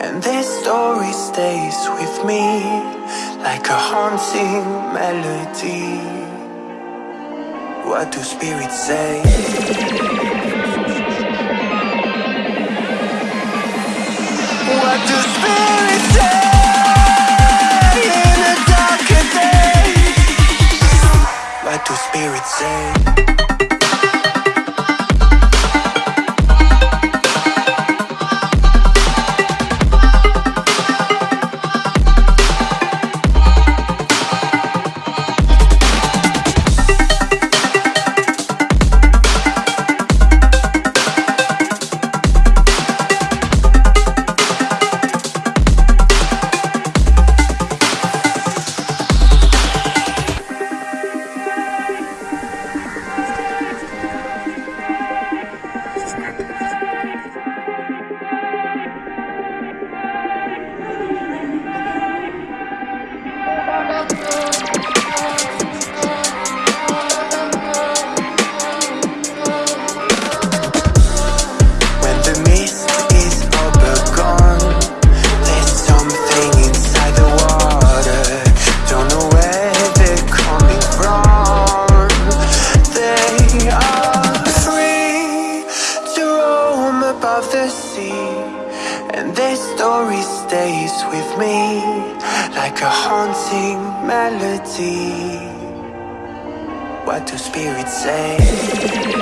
And this story stays with me Like a haunting melody What do spirits say? What do spirits say? In darker What do spirits say? Their story stays with me Like a haunting melody What do spirits say?